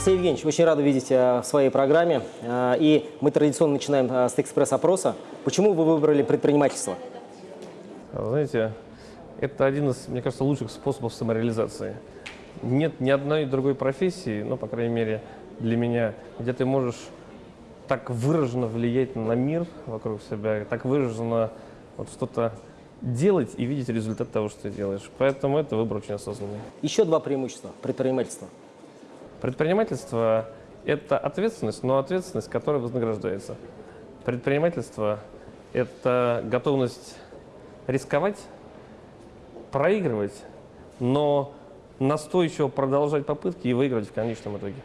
Алексей Евгеньевич, очень рада видеть э, в своей программе. Э, И мы традиционно начинаем э, с экспресс-опроса. Почему вы выбрали предпринимательство? Знаете, это один из, мне кажется, лучших способов самореализации. Нет ни одной другой профессии, ну, по крайней мере, для меня, где ты можешь так выраженно влиять на мир вокруг себя, так выраженно вот что-то делать и видеть результат того, что ты делаешь. Поэтому это выбор очень осознанный. Еще два преимущества предпринимательства. Предпринимательство – это ответственность, но ответственность, которая вознаграждается. Предпринимательство – это готовность рисковать, проигрывать, но настойчиво продолжать попытки и выиграть в конечном итоге.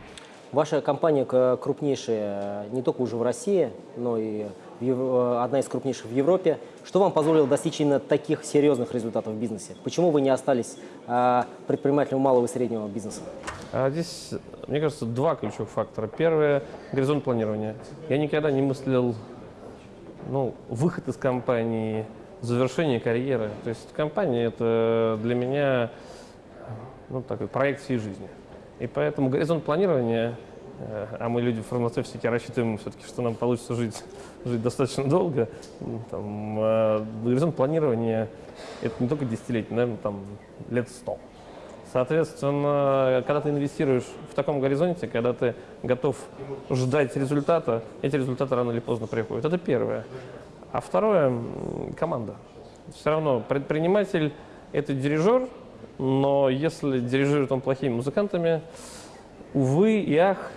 Ваша компания крупнейшая э, не только уже в России, но и э, одна из крупнейших в Европе. Что вам позволило достичь именно таких серьезных результатов в бизнесе? Почему вы не остались э, предпринимателем малого и среднего бизнеса? А здесь, мне кажется, два ключевых фактора. Первое – горизонт планирования. Я никогда не мыслил ну, выход из компании, завершение карьеры. То есть компания – это для меня ну, такой проект всей жизни. И поэтому горизонт планирования, э, а мы люди в фармацевтике рассчитываем все-таки, что нам получится жить, жить достаточно долго, там, э, горизонт планирования – это не только десятилетие, наверное, там, лет сто. Соответственно, когда ты инвестируешь в таком горизонте, когда ты готов ждать результата, эти результаты рано или поздно приходят. Это первое. А второе команда. Все равно предприниматель – это дирижер, но если дирижирует он плохими музыкантами, увы и ах,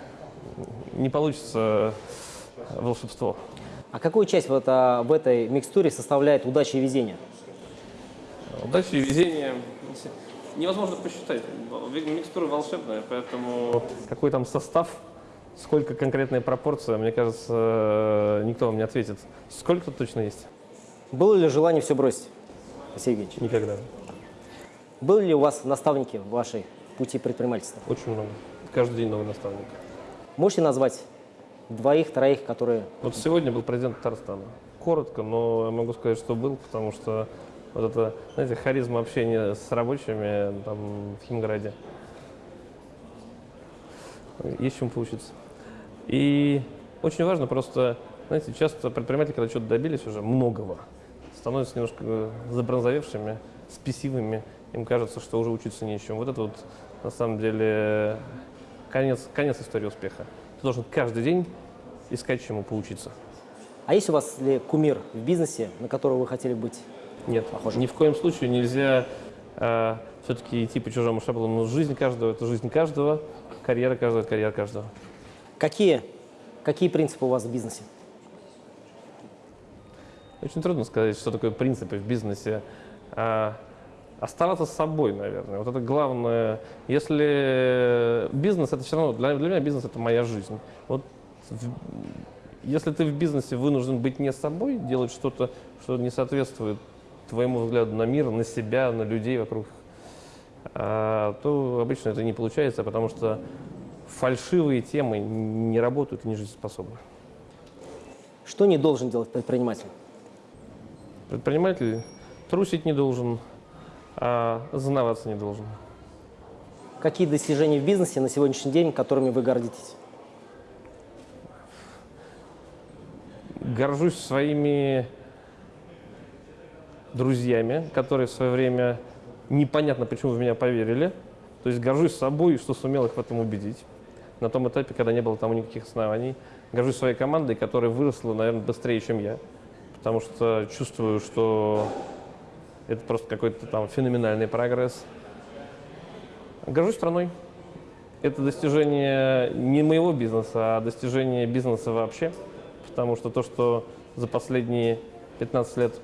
не получится волшебство. А какую часть вот, а, в этой микстуре составляет удача и везение? Удачи и везение невозможно посчитать. Микстура волшебная, поэтому какой там состав, сколько конкретная пропорция, мне кажется, никто вам не ответит. Сколько точно есть? Было ли желание все бросить, Алексей Евгеньевич? Никогда. Были ли у вас наставники в вашей пути предпринимательства? Очень много. Каждый день новый наставник. Можете назвать двоих, троих, которые... Вот сегодня был президент Татарстана. Коротко, но я могу сказать, что был, потому что вот это, знаете, харизма общения с рабочими там, в Химграде. Есть чем поучиться. И очень важно просто, знаете, часто предприниматели, когда что-то добились уже многого, становятся немножко забронзовевшими, спесивыми, им кажется, что уже учиться нечему. Вот это вот на самом деле конец, конец истории успеха. Ты должен каждый день искать чему поучиться. А есть у вас ли кумир в бизнесе, на которого вы хотели быть? Нет, Похоже. ни в коем случае нельзя э, все-таки идти по чужому шаблону. Жизнь каждого – это жизнь каждого, карьера каждого – это карьера каждого. Какие, какие принципы у вас в бизнесе? Очень трудно сказать, что такое принципы в бизнесе. А, оставаться с собой, наверное. Вот это главное. Если бизнес, это все равно, для, для меня бизнес – это моя жизнь. Вот в- если ты в бизнесе вынужден быть не собой, делать что-то, что не соответствует твоему взгляду на мир, на себя, на людей вокруг, а, то обычно это не получается, потому что фальшивые темы не работают и не жизнеспособны. Что не должен делать предприниматель? Предприниматель трусить не должен, а зазнаваться не должен. Какие достижения в бизнесе на сегодняшний день, которыми вы гордитесь? Горжусь своими друзьями, которые в свое время непонятно почему в меня поверили. То есть горжусь собой, что сумел их в этом убедить. На том этапе, когда не было тому никаких оснований. Горжусь своей командой, которая выросла, наверное, быстрее, чем я. Потому что чувствую, что это просто какой-то там феноменальный прогресс. Горжусь страной. Это достижение не моего бизнеса, а достижение бизнеса вообще. Потому что то, что за последние 15 лет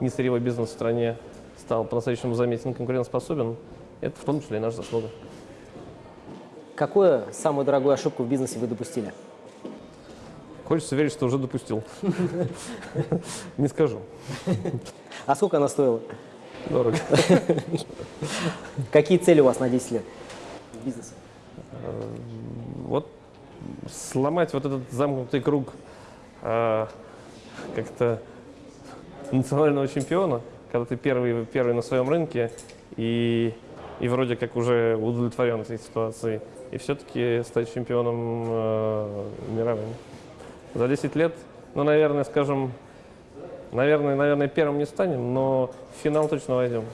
несырьевой бизнес в стране стал по-настоящему заметен конкурентоспособен, это в том числе и наша заслуга. Какую самую дорогую ошибку в бизнесе вы допустили? Хочется верить, что уже допустил. Не скажу. А сколько она стоила? Дорого. Какие цели у вас на 10 лет в бизнесе? Вот сломать вот этот замкнутый круг а, как-то национального чемпиона, когда ты первый, первый на своем рынке, и и вроде как уже удовлетворен этой ситуацией, и все-таки стать чемпионом э, мировым. За 10 лет, ну, наверное, скажем, наверное, наверное, первым не станем, но в финал точно войдем.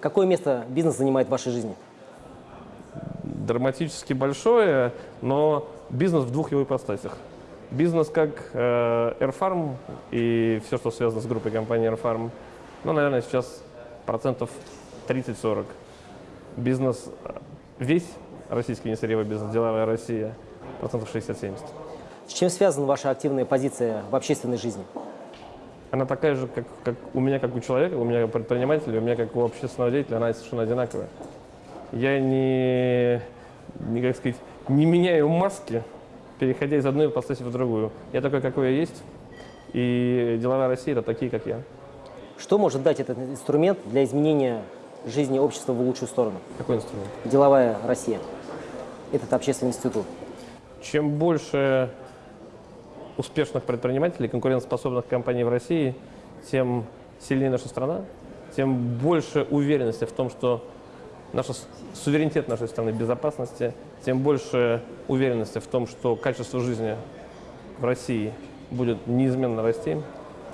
Какое место бизнес занимает в вашей жизни? драматически большое, но бизнес в двух его ипостасях. Бизнес как э, Airfarm и все, что связано с группой компании Airfarm, ну, наверное, сейчас процентов 30-40. Бизнес, э, весь российский несырьевой бизнес, деловая Россия, процентов 60-70. С чем связана ваша активная позиция в общественной жизни? Она такая же, как, как у меня, как у человека, у меня как предпринимателя, у меня как у общественного деятеля, она совершенно одинаковая. Я не, не, как сказать, не меняю маски, переходя из одной ипостаси в другую. Я такой, какой я есть, и деловая Россия – это такие, как я. Что может дать этот инструмент для изменения жизни общества в лучшую сторону? Какой инструмент? Деловая Россия. Этот общественный институт. Чем больше успешных предпринимателей, конкурентоспособных компаний в России, тем сильнее наша страна, тем больше уверенности в том, что наш суверенитет нашей страны, безопасности, тем больше уверенности в том, что качество жизни в России будет неизменно расти,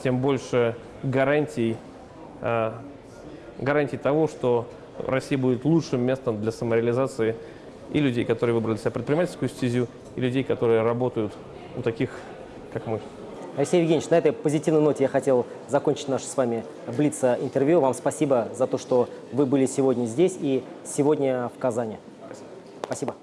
тем больше гарантий, э, гарантий того, что Россия будет лучшим местом для самореализации и людей, которые выбрали себя предпринимательскую стезю, и людей, которые работают у таких, как мы. Алексей Евгеньевич, на этой позитивной ноте я хотел закончить наше с вами Блица-интервью. Вам спасибо за то, что вы были сегодня здесь и сегодня в Казани. Спасибо.